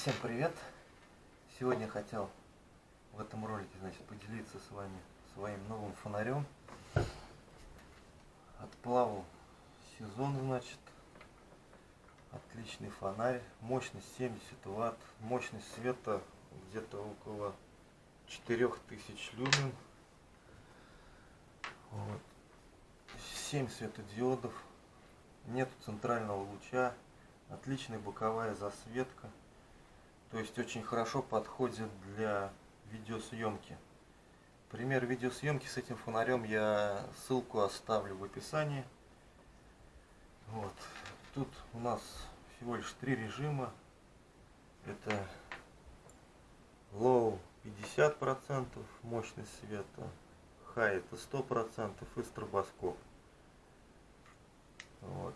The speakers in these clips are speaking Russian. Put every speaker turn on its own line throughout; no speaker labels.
Всем привет! Сегодня хотел в этом ролике значит, поделиться с вами своим новым фонарем. Отплавал сезон, значит. Отличный фонарь. Мощность 70 ватт. Мощность света где-то около 4000 люмен. Вот. 7 светодиодов. Нет центрального луча. Отличная боковая засветка. То есть очень хорошо подходит для видеосъемки. Пример видеосъемки с этим фонарем я ссылку оставлю в описании. Вот. Тут у нас всего лишь три режима. Это low 50%, мощность света, high это 100% и стробоскоп. Вот.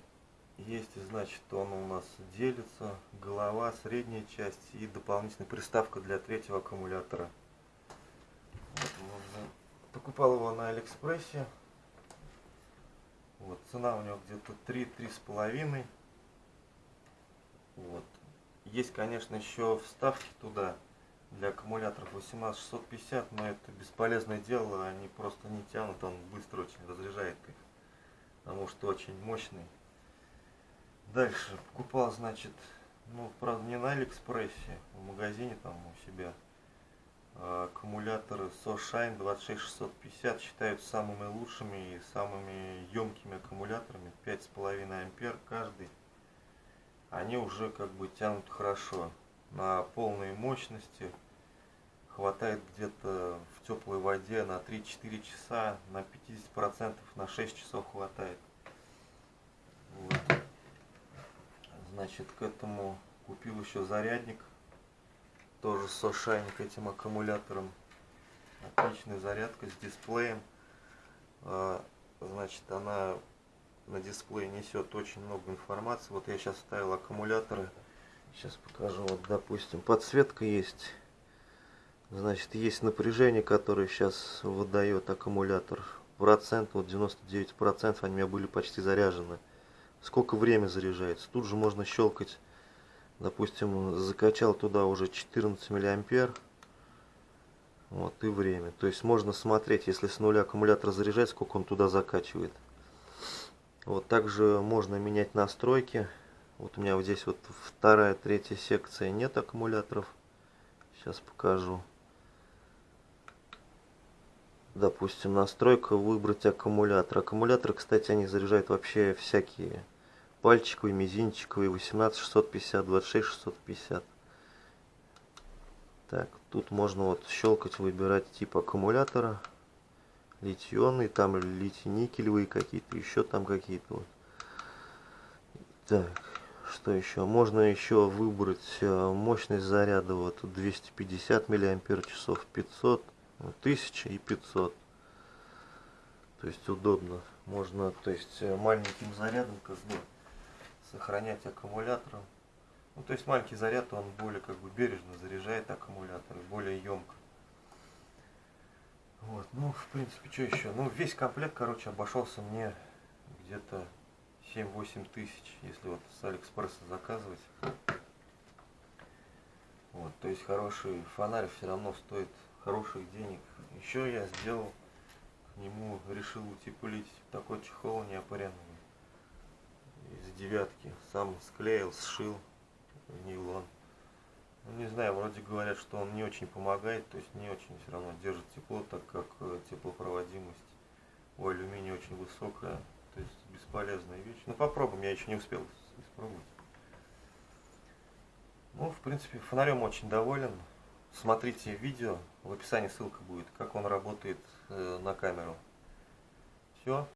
Есть, значит, он у нас делится, голова, средняя часть и дополнительная приставка для третьего аккумулятора. Вот, можно... Покупал его на Алиэкспрессе. Вот, цена у него где-то 3-3,5. Вот. Есть, конечно, еще вставки туда для аккумуляторов 18650, но это бесполезное дело, они просто не тянут, он быстро очень разряжает их, потому что очень мощный. Дальше покупал, значит, ну, правда, не на Алиэкспрессе, в магазине там у себя. А, аккумуляторы SoShine 26650 считаются самыми лучшими и самыми емкими аккумуляторами. 5,5 ампер каждый. Они уже как бы тянут хорошо. На полной мощности хватает где-то в теплой воде на 3-4 часа, на 50% на 6 часов хватает. Вот. Значит, к этому купил еще зарядник. Тоже с Ошайни к этим аккумулятором. Отличная зарядка с дисплеем. А, значит, она на дисплее несет очень много информации. Вот я сейчас ставил аккумуляторы. Сейчас покажу. Вот, допустим, подсветка есть. Значит, есть напряжение, которое сейчас выдает аккумулятор. Процент, вот 99% они у меня были почти заряжены сколько время заряжается. Тут же можно щелкать, допустим, закачал туда уже 14 миллиампер. Вот и время. То есть можно смотреть, если с нуля аккумулятор заряжать, сколько он туда закачивает. Вот также можно менять настройки. Вот у меня вот здесь вот вторая, третья секция нет аккумуляторов. Сейчас покажу. Допустим, настройка выбрать аккумулятор. Аккумуляторы, кстати, они заряжают вообще всякие пальчиковый, мизинчиковый, 18 650, 26 650. Так, тут можно вот щелкать, выбирать тип аккумулятора. Литионный, там литий-никелевые какие-то, еще там какие-то вот. Так, что еще? Можно еще выбрать э, мощность заряда, вот 250 миллиампер часов, 500, 1000 и 500. То есть удобно. Можно, то есть э, маленьким зарядом как бы сохранять аккумулятор. Ну, то есть маленький заряд, он более как бы бережно заряжает аккумулятор, более емко. Вот, ну, в принципе, что еще? Ну, весь комплект, короче, обошелся мне где-то 7-8 тысяч, если вот с Алиэкспресса заказывать. Вот, то есть хороший фонарь все равно стоит хороших денег. Еще я сделал к нему, решил утеплить такой чехол неопаренный девятки. Сам склеил, сшил нейлон. Ну, не знаю, вроде говорят, что он не очень помогает, то есть не очень все равно держит тепло, так как э, теплопроводимость у алюминия очень высокая, то есть бесполезная вещь. Ну попробуем, я еще не успел испробовать. Ну, в принципе, фонарем очень доволен. Смотрите видео, в описании ссылка будет, как он работает э, на камеру. Все.